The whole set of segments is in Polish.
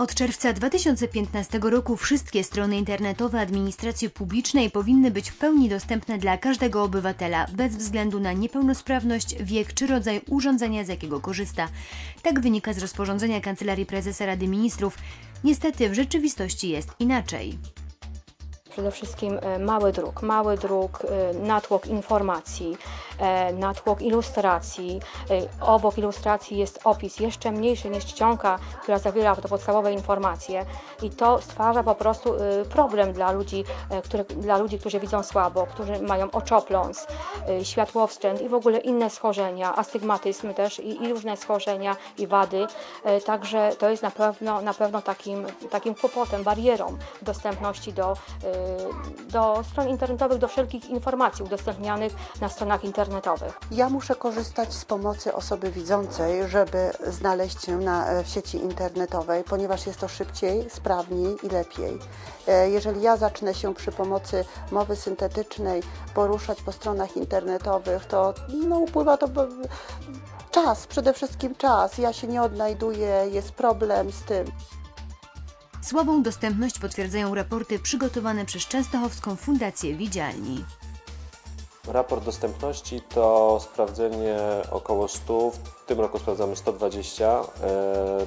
Od czerwca 2015 roku wszystkie strony internetowe administracji publicznej powinny być w pełni dostępne dla każdego obywatela, bez względu na niepełnosprawność, wiek czy rodzaj urządzenia, z jakiego korzysta. Tak wynika z rozporządzenia Kancelarii Prezesa Rady Ministrów. Niestety w rzeczywistości jest inaczej. Przede wszystkim e, mały druk, mały druk, e, natłok informacji, e, natłok ilustracji. Obok ilustracji jest opis jeszcze mniejszy niż czcionka, która zawiera te podstawowe informacje i to stwarza po prostu problem dla ludzi, które, dla ludzi, którzy widzą słabo, którzy mają oczopląs, światłowstręt i w ogóle inne schorzenia, astygmatyzm też i, i różne schorzenia i wady. Także to jest na pewno, na pewno takim, takim kłopotem, barierą dostępności do, do stron internetowych, do wszelkich informacji udostępnianych na stronach internetowych. Ja muszę korzystać z pomocy osoby widzącej, żeby znaleźć się na, e, w sieci internetowej, ponieważ jest to szybciej, sprawniej i lepiej. E, Jeżeli ja zacznę się przy pomocy mowy syntetycznej poruszać po stronach internetowych, to no, upływa to czas, przede wszystkim czas. Ja się nie odnajduję, jest problem z tym. Słabą dostępność potwierdzają raporty przygotowane przez Częstochowską Fundację Widzialni. Raport dostępności to sprawdzenie około 100, w tym roku sprawdzamy 120 e,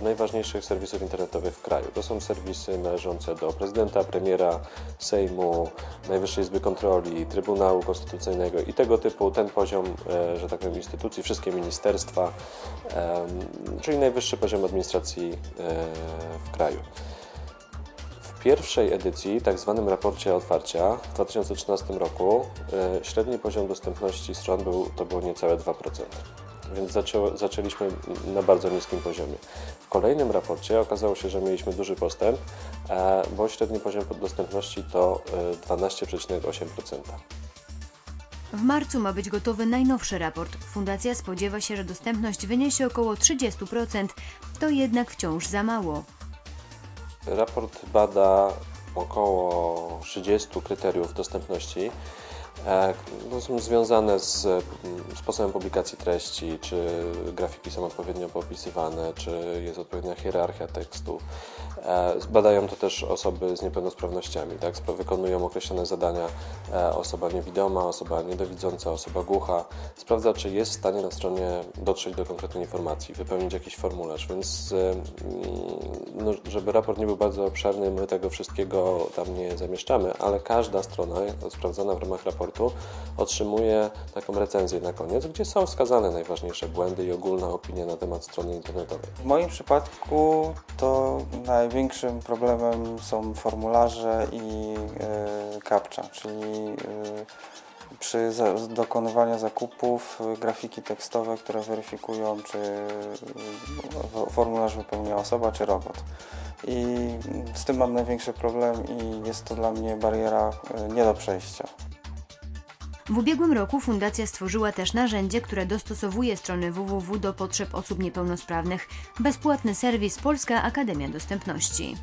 najważniejszych serwisów internetowych w kraju. To są serwisy należące do prezydenta, premiera, Sejmu, Najwyższej Izby Kontroli, Trybunału Konstytucyjnego i tego typu, ten poziom, e, że tak powiem, instytucji, wszystkie ministerstwa, e, czyli najwyższy poziom administracji e, w kraju. Pierwszej edycji, tak zwanym raporcie otwarcia w 2013 roku, e, średni poziom dostępności stron był, to było niecałe 2%. Więc zaczęliśmy na bardzo niskim poziomie. W kolejnym raporcie okazało się, że mieliśmy duży postęp, e, bo średni poziom dostępności to e, 12,8%. W marcu ma być gotowy najnowszy raport. Fundacja spodziewa się, że dostępność wyniesie około 30%. To jednak wciąż za mało. Raport bada około 30 kryteriów dostępności. E, które są związane z mm, sposobem publikacji treści, czy grafiki są odpowiednio popisywane, czy jest odpowiednia hierarchia tekstu. E, Badają to też osoby z niepełnosprawnościami, tak? Wykonują określone zadania e, osoba niewidoma, osoba niedowidząca, osoba głucha. Sprawdza, czy jest w stanie na stronie dotrzeć do konkretnej informacji, wypełnić jakiś formularz, więc e, mm, no, żeby raport nie był bardzo obszerny, my tego wszystkiego tam nie zamieszczamy, ale każda strona sprawdzana w ramach raportu otrzymuje taką recenzję na koniec, gdzie są wskazane najważniejsze błędy i ogólna opinia na temat strony internetowej. W moim przypadku to największym problemem są formularze i e, captcha, czyli e, przy dokonywaniu zakupów e, grafiki tekstowe, które weryfikują, czy formularz wypełnia osoba, czy robot. I z tym mam największy problem i jest to dla mnie bariera nie do przejścia. W ubiegłym roku fundacja stworzyła też narzędzie, które dostosowuje strony www do potrzeb osób niepełnosprawnych. Bezpłatny serwis Polska Akademia Dostępności.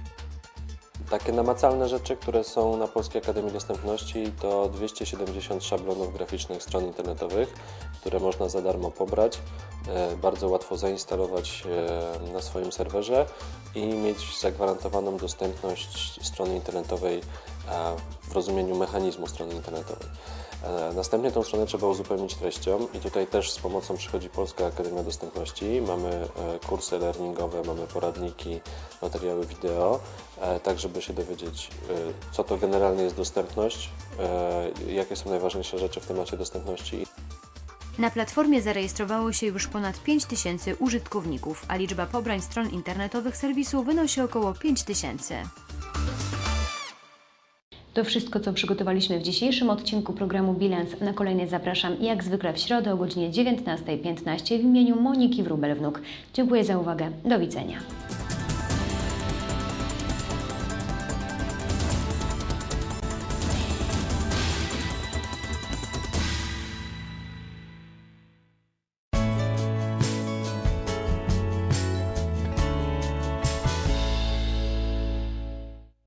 Takie namacalne rzeczy, które są na Polskiej Akademii Dostępności to 270 szablonów graficznych stron internetowych, które można za darmo pobrać, e, bardzo łatwo zainstalować e, na swoim serwerze i mieć zagwarantowaną dostępność strony internetowej w rozumieniu mechanizmu strony internetowej. E, Następnie tą stronę trzeba uzupełnić treścią i tutaj też z pomocą przychodzi Polska Akademia Dostępności. Mamy e, kursy learningowe, mamy poradniki, materiały wideo, e, tak żeby się dowiedzieć, co to generalnie jest dostępność, jakie są najważniejsze rzeczy w temacie dostępności Na platformie zarejestrowało się już ponad 5 tysięcy użytkowników, a liczba pobrań stron internetowych serwisu wynosi około 5 tysięcy. To wszystko, co przygotowaliśmy w dzisiejszym odcinku programu Bilans. Na kolejny zapraszam jak zwykle w środę o godzinie 19.15 w imieniu Moniki Wróbel-Wnuk. Dziękuję za uwagę. Do widzenia.